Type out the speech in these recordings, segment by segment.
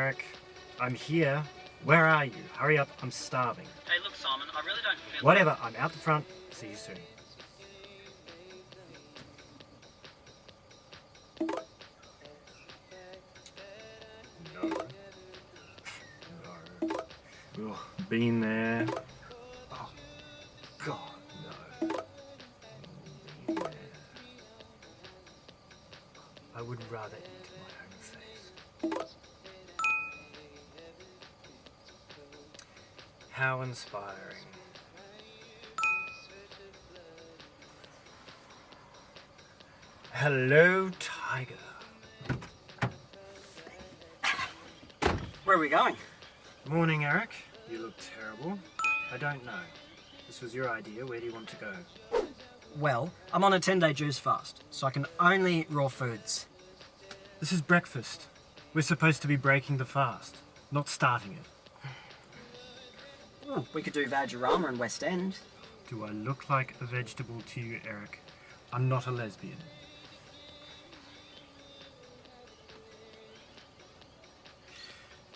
Morning, Eric. I'm here. Where are you? Hurry up, I'm starving. Hey, look, Simon, I really don't feel Whatever, I'm out the front. See you soon. No. No. Ugh, been there. How inspiring. Hello, Tiger. Where are we going? Morning, Eric. You look terrible. I don't know. This was your idea. Where do you want to go? Well, I'm on a 10 day juice fast, so I can only eat raw foods. This is breakfast. We're supposed to be breaking the fast, not starting it. Ooh, we could do Vajirama in West End. Do I look like a vegetable to you, Eric? I'm not a lesbian.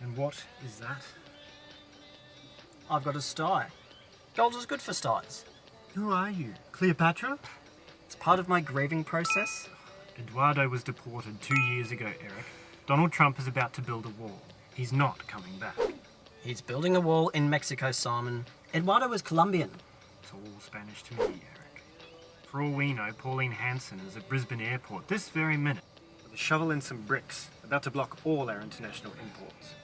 And what is that? I've got a sty. Gold is good for styes. Who are you? Cleopatra? It's part of my grieving process. Eduardo was deported two years ago, Eric. Donald Trump is about to build a wall. He's not coming back. He's building a wall in Mexico, Simon. Eduardo was Colombian. It's all Spanish to me, Eric. For all we know, Pauline Hanson is at Brisbane Airport this very minute with a shovel and some bricks, about to block all our international imports.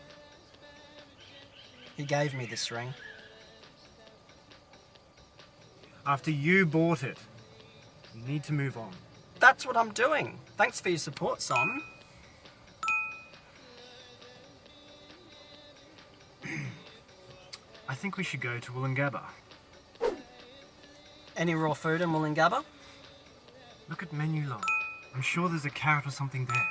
He gave me this ring. After you bought it, we need to move on. That's what I'm doing. Thanks for your support, Simon. I think we should go to Woolloongabba. Any raw food in Woolloongabba? Look at menu long. I'm sure there's a carrot or something there.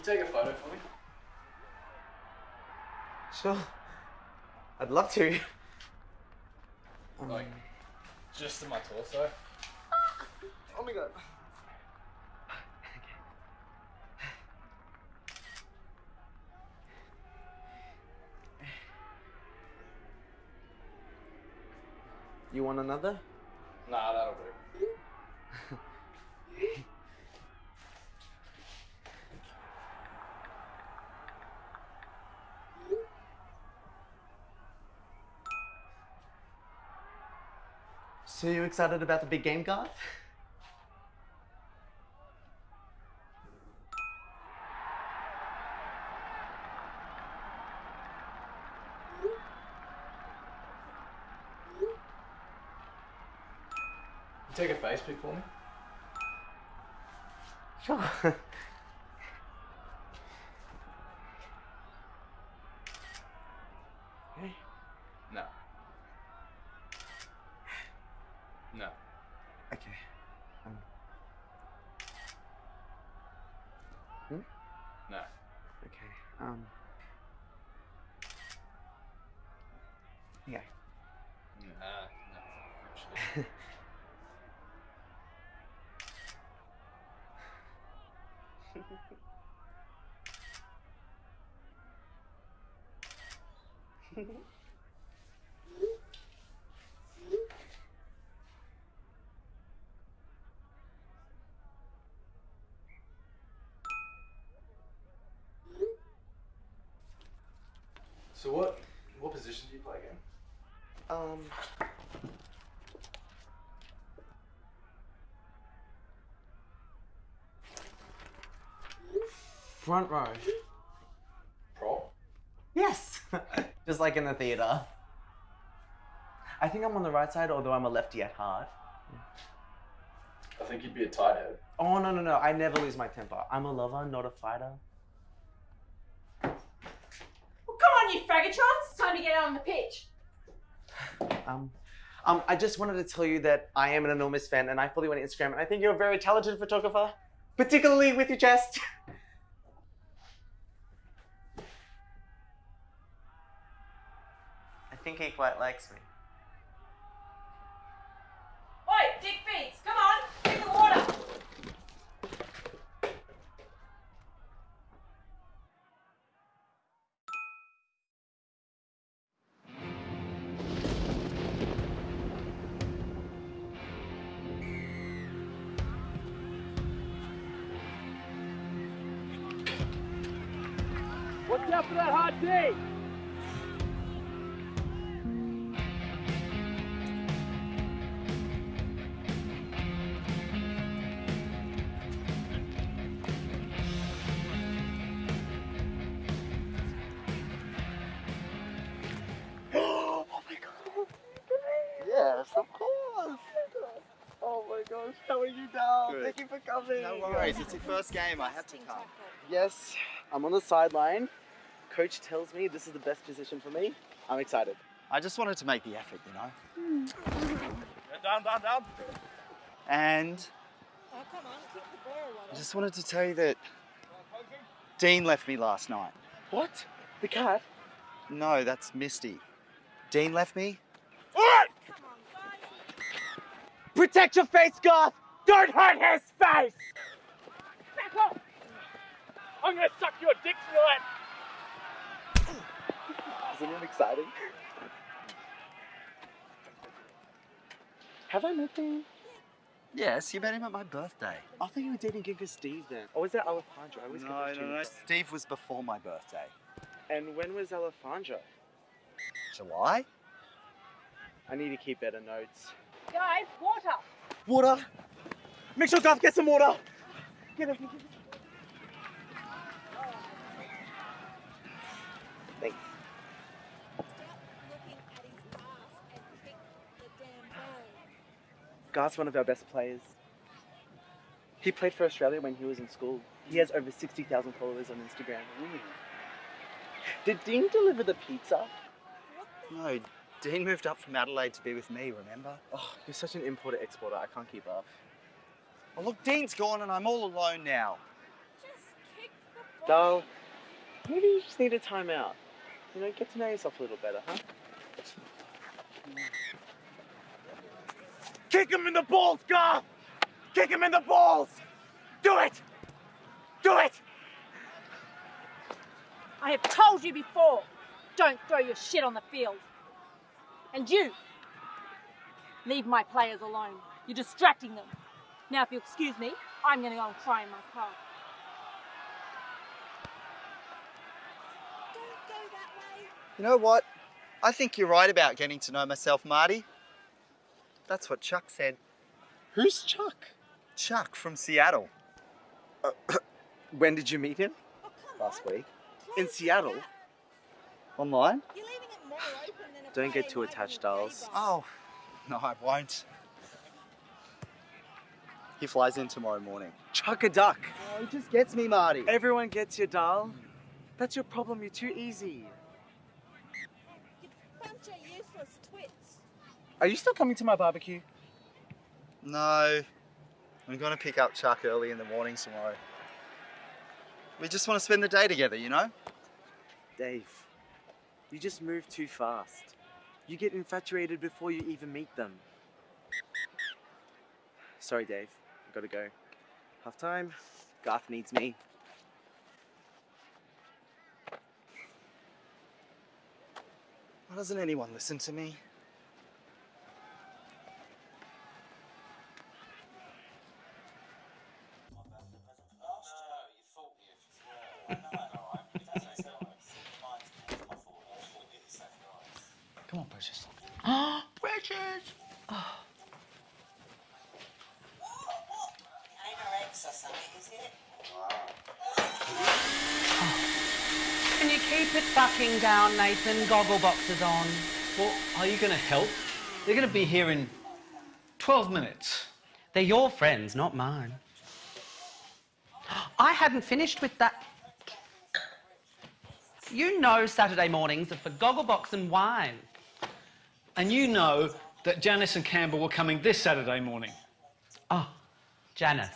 You take a photo for me? Sure. I'd love to. Like, just in my torso? Oh my god. You want another? Nah, that'll do. So you excited about the big game, Garth? Take a face pic for me? Sure. okay. No. No. Okay. Um. Hmm? No. Okay. Um. Yeah. Nah, ah, no. So what what position do you play again? Um. Front row. Prop? Yes! Just like in the theatre. I think I'm on the right side, although I'm a lefty at heart. I think you'd be a tight head. Oh, no, no, no. I never lose my temper. I'm a lover, not a fighter. Well, come on, you faggotrons! It's time to get out on the pitch. Um, um, I just wanted to tell you that I am an enormous fan and I follow you on Instagram and I think you're a very talented photographer, particularly with your chest. I think he quite likes me. Watch out for that hard oh D! Yes, of course. Oh my gosh, how are you now? Good. Thank you for coming. No worries, it's your first game. I had to come. Yes, I'm on the sideline. Coach tells me this is the best position for me. I'm excited. I just wanted to make the effort, you know. Down, down, down. And I just wanted to tell you that Dean left me last night. What? The cat? No, that's Misty. Dean left me. Protect your face, Garth! Don't hurt his face! Back off! I'm gonna suck your dick tonight! Isn't it exciting? Have I met him? Yes, you met him at my birthday. I thought you were dating Ginka Steve then. Or was that Alejandro? I always get No, those no, two no. Steve was before my birthday. And when was Alejandro? July? I need to keep better notes. Guys, water. Water! Make sure Garth gets some water! Get him. Thanks. Garth's one of our best players. He played for Australia when he was in school. He has over 60,000 followers on Instagram. Did Dean deliver the pizza? No, Dean moved up from Adelaide to be with me, remember? Oh, you're such an importer exporter. I can't keep up. Oh, look, Dean's gone and I'm all alone now. Just kick the Dal, maybe you just need a timeout. You know, get to know yourself a little better, huh? Mm. Kick him in the balls, Garth! Kick him in the balls! Do it! Do it! I have told you before, don't throw your shit on the field. And you, leave my players alone. You're distracting them. Now, if you'll excuse me, I'm gonna go and cry in my car. You know what? I think you're right about getting to know myself, Marty. That's what Chuck said. Who's Chuck? Chuck from Seattle When did you meet him? last week. In Seattle. Online? Don't get too attached, Dals. Oh, no, I won't. He flies in tomorrow morning. Chuck a duck. Oh, he just gets me, Marty. Everyone gets you, Dal. That's your problem. You're too easy. Are you still coming to my barbecue? No, I'm going to pick up Chuck early in the morning tomorrow. We just want to spend the day together, you know? Dave, you just move too fast. You get infatuated before you even meet them. Sorry, Dave. I've gotta go. Half time. Garth needs me. Why doesn't anyone listen to me? Bridget! Anorex or something, is it? Can you keep it fucking down, Nathan? Gogglebox's on. Well, are you going to help? They're going to be here in 12 minutes. They're your friends, not mine. I hadn't finished with that. You know Saturday mornings are for Gogglebox and wine. And you know that Janice and Campbell were coming this Saturday morning. Oh, Janice.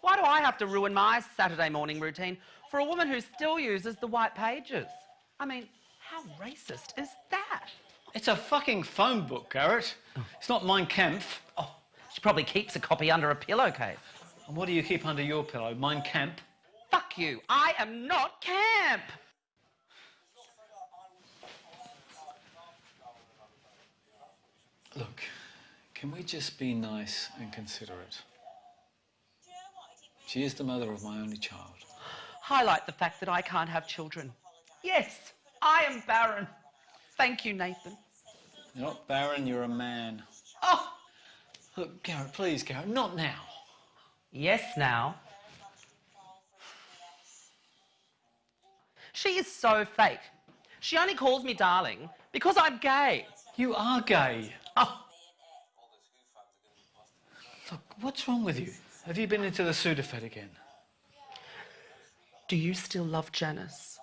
Why do I have to ruin my Saturday morning routine for a woman who still uses the white pages? I mean, how racist is that? It's a fucking phone book, Garrett. It's not Mein Kampf. Oh, she probably keeps a copy under a pillowcase. And what do you keep under your pillow? Mein Kampf? Fuck you. I am not camp. Can we just be nice and considerate? She is the mother of my only child. Highlight the fact that I can't have children. Yes, I am barren. Thank you, Nathan. You're not barren, you're a man. Oh, Look, Garrett, please, Garrett, not now. yes, now. She is so fake. She only calls me darling because I'm gay. You are gay. Oh, Look, what's wrong with you? Have you been into the Sudafed again? do you still love Janice?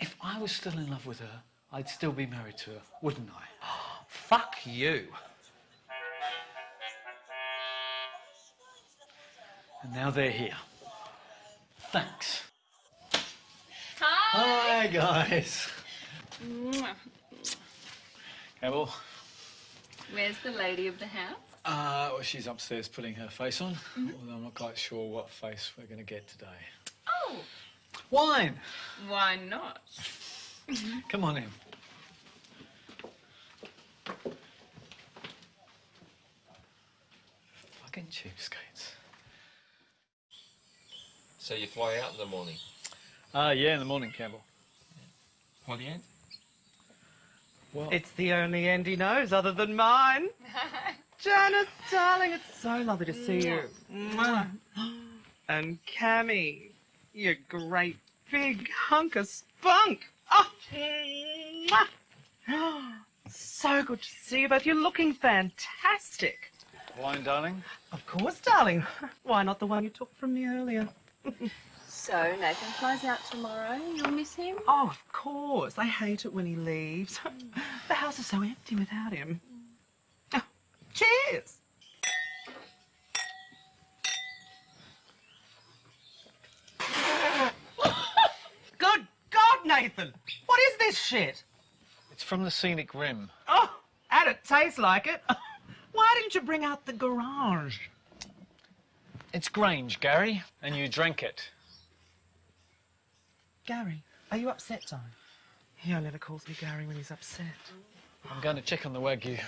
If I was still in love with her, I'd still be married to her, wouldn't I? Fuck you. And now they're here. Thanks. Hi. Hi, guys. Mwah. Campbell, Where's the lady of the house? uh, well, she's upstairs putting her face on, although I'm not quite sure what face we're going to get today. Oh, Wine! why not? Come on in. Fucking cheapskates. So you fly out in the morning? Ah, yeah, in the morning, Campbell. What the end? Well, It's the only end he knows other than mine. Janice, darling, it's so lovely to see you. Mwah. And Cammy, you great big hunk of spunk. Oh, so good to see you both. You're looking fantastic. wine, darling. Of course, darling. Why not the one you took from me earlier? So Nathan flies out tomorrow. You'll miss him? Oh, of course. I hate it when he leaves. the house is so empty without him. Oh, cheers. Good God, Nathan! What is this shit? It's from the Scenic Rim. Oh, and it tastes like it. Why didn't you bring out the garage? It's Grange, Gary, and you drank it. Gary, are you upset, darling? He only ever calls me Gary when he's upset. I'm going to check on the Wagyu.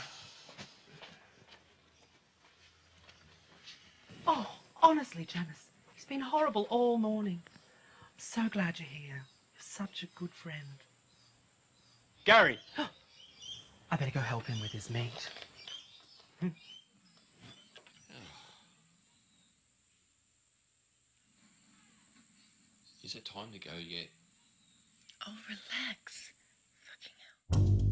Oh, honestly, Janice, he's been horrible all morning. I'm so glad you're here. You're such a good friend. Gary! I better go help him with his meat. Is it time to go yet. Oh, relax. Fucking hell.